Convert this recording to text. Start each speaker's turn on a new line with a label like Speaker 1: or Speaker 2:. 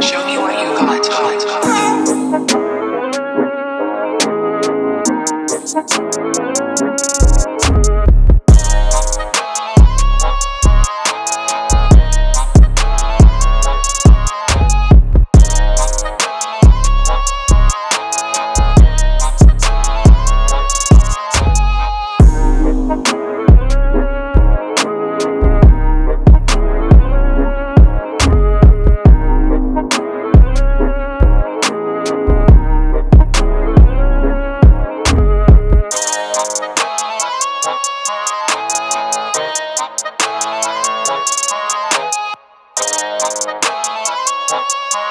Speaker 1: Show me what you got. got. Música